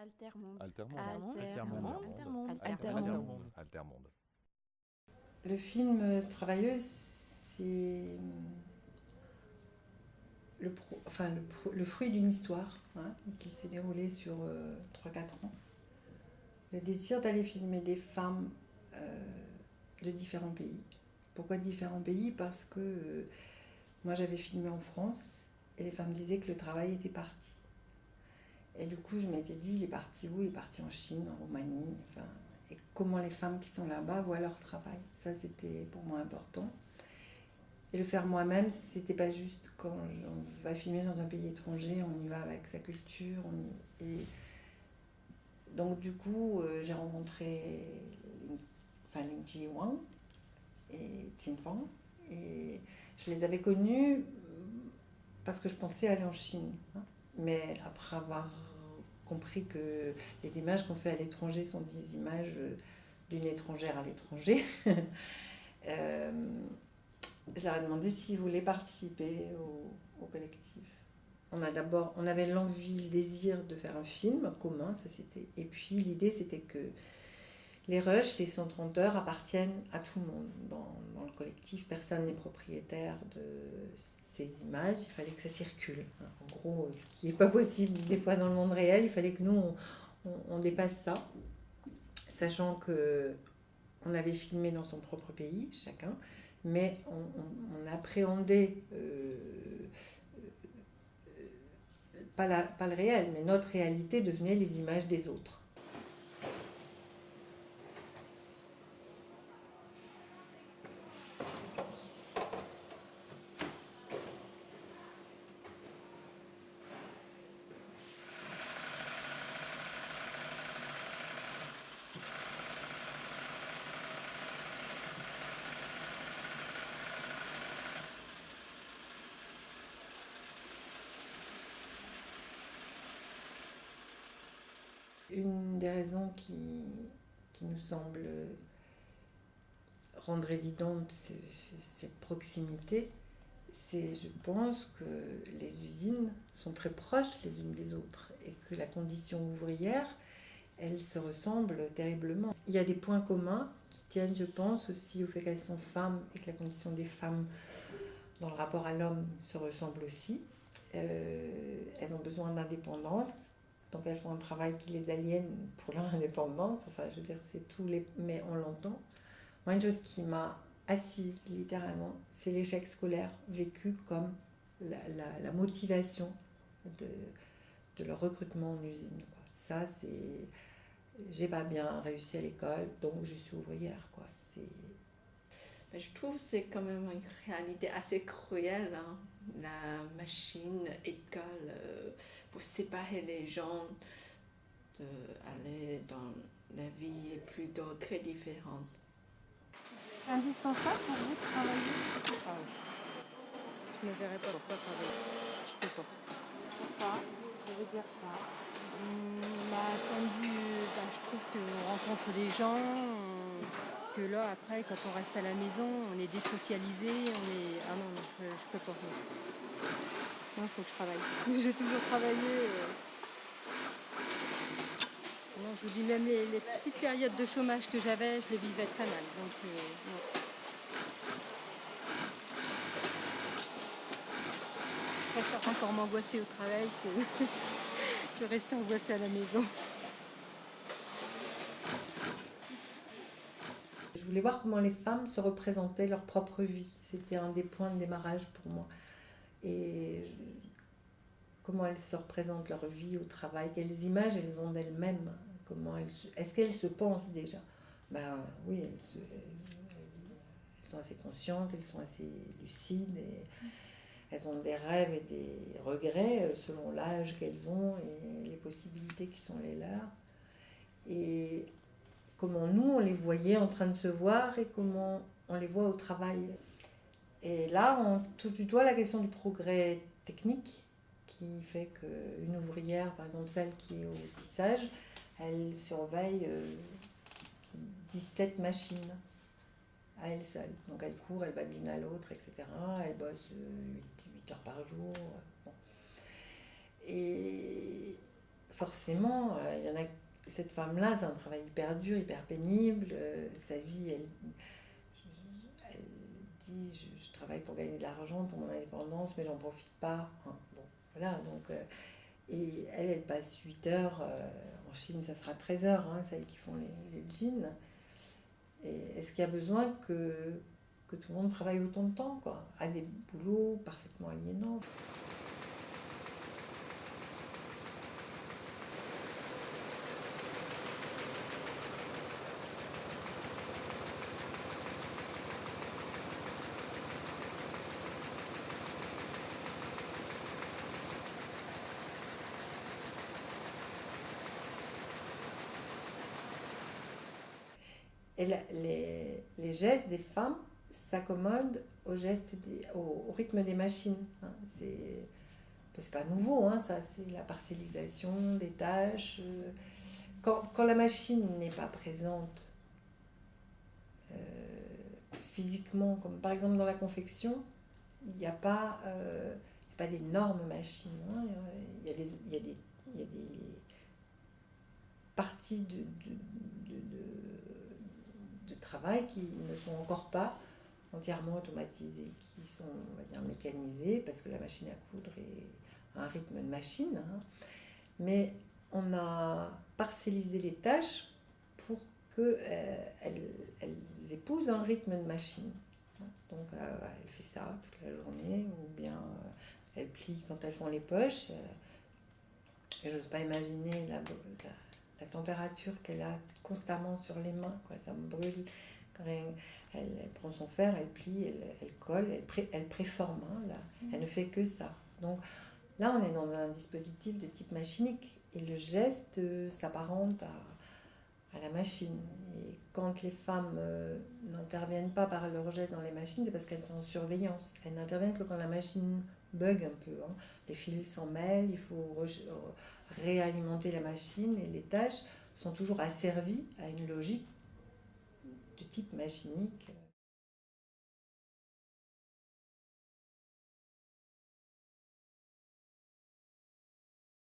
Altermonde. Altermonde. Altermonde. Altermonde. Altermonde. Altermonde. Le film euh, Travailleuse, c'est le, pro- enfin, le, pro- le fruit d'une histoire hein, qui s'est déroulée sur 3-4 ans. Le désir d'aller filmer des femmes euh, de différents pays. Pourquoi différents pays? Parce que euh, moi j'avais filmé en France et les femmes disaient que le travail était parti. Et du coup je m'étais dit, il est parti où? Il est parti en Chine, en Roumanie, enfin, et comment les femmes qui sont là-bas voient leur travail? Ça, c'était pour moi important. Et le faire moi-même, c'était pas juste quand on va filmer dans un pays étranger, on y va avec sa culture. Et donc, du coup, euh, j'ai rencontré enfin, Ling Ji Wang et Xin Fang. Et je les avais connus parce que je pensais aller en Chine. hein. Mais après avoir compris que les images qu'on fait à l'étranger sont des images euh, d'une étrangère à l'étranger. Euh, je leur ai demandé s'ils voulaient participer au, collectif. On a d'abord, on avait l'envie, le désir de faire un film commun, ça c'était. Et puis l'idée c'était que les rushs, les 130 heures appartiennent à tout le monde dans, dans le collectif. Personne n'est propriétaire de images. Il fallait que ça circule. En gros, ce qui n'est pas possible des fois dans le monde réel, il fallait que nous on, dépasse ça, sachant que on avait filmé dans son propre pays, chacun, mais on appréhendait euh, euh, pas, la- pas le réel, mais notre réalité devenait les images des autres. Une des raisons qui, qui nous semble rendre évidente ce- ce- cette proximité, c'est, je pense, que les usines sont très proches les unes des autres et que la condition ouvrière, elle se ressemble terriblement. Il y a des points communs qui tiennent, je pense, aussi au fait qu'elles sont femmes et que la condition des femmes dans le rapport à l'homme se ressemble aussi. Euh, elles ont besoin d'indépendance, donc elles font un travail qui les aliène pour leur indépendance. Enfin, je veux dire, c'est tous les. Mais on l'entend. Moi, une chose qui m'a assise littéralement, c'est l'échec scolaire vécu comme la, motivation de, leur recrutement en usine. Ça, c'est. J'ai pas bien réussi à l'école, donc je suis ouvrière. Quoi. Mais je trouve que c'est quand même une réalité assez cruelle, hein. la machine école euh, pour séparer les gens de aller dans la vie plutôt très différente. C'est indispensable pour vous de travailler? Ah oui. Je ne verrais pas pourquoi travailler. Je peux pas. Pourquoi? Je veux dire quoi Hum, bah, bah, je trouve qu'on rencontre des gens, on- que là, après, quand on reste à la maison, on est désocialisé, on est... Ah non, non, je, je peux pas. Non, il faut que je travaille. J'ai toujours travaillé. euh. Non, je vous dis, même les, les petites périodes de chômage que j'avais, je les vivais très mal. Donc, euh, non. Je préfère encore m'angoisser au travail que, que rester angoissée à la maison. Je voulais voir comment les femmes se représentaient leur propre vie. C'était un des points de démarrage pour moi. Et comment elles se représentent leur vie au travail, quelles images elles ont d'elles-mêmes, comment elles est-ce qu'elles se pensent déjà? Ben oui, elles, sont assez conscientes, elles sont assez lucides elles ont des rêves et des regrets euh, selon l'âge qu'elles ont et les possibilités qui sont les leurs. Et comment nous, on les voyait en train de se voir et comment on les voit au travail? Et là, on touche du doigt la question du progrès technique qui fait qu'une ouvrière, par exemple celle qui est au tissage, elle surveille euh, 17 machines à elle seule. Donc elle court, elle va de l'une à l'autre, etc. Elle bosse 8, heures par jour. Bon. Et forcément, euh, y en a. Cette femme-là, c'est un travail hyper dur, hyper pénible. euh, sa vie, elle je, travaille pour gagner de l'argent, pour mon indépendance, mais j'en profite pas. Bon, voilà, donc. euh, et elle, elle passe 8 heures. euh, en Chine, ça sera 13 heures, hein, celles qui font les, jeans. Est-ce qu'il y a besoin que, que tout le monde travaille autant de temps, quoi, à des boulots parfaitement aliénants Et les, les gestes des femmes s'accommodent au, au, rythme des machines. hein. C'est pas nouveau, hein, ça, c'est la parcellisation des tâches. euh. Quand, quand la machine n'est pas présente euh, physiquement, comme par exemple dans la confection, il n'y a pas, euh, pas d'énormes machines. hein. Il y a des, il y a des, il y a des parties de travail qui ne sont encore pas entièrement automatisées, qui sont on va dire, mécanisées, parce que la machine à coudre est un rythme de machine. hein. Mais on a parcellisé les tâches pour qu'elles elles épousent un rythme de machine. Donc euh, elle fait ça toute la journée, ou bien euh, elle plie quand elles font les poches. euh, j'ose pas imaginer la, la température qu'elle a constamment sur les mains, quoi. ça me brûle. Quand elle, elle- elle prend son fer, elle plie, elle, elle colle, elle, pré- elle préforme, hein, là. elle ne fait que ça. Donc là, on est dans un dispositif de type machinique et le geste euh, s'apparente à, à la machine. Et quand les femmes euh, n'interviennent pas par leur geste dans les machines, c'est parce qu'elles sont en surveillance. Elles n'interviennent que quand la machine bug un peu. hein. Les fils s'en mêlent, il faut réalimenter la machine et les tâches sont toujours asservies à une logique de type machinique.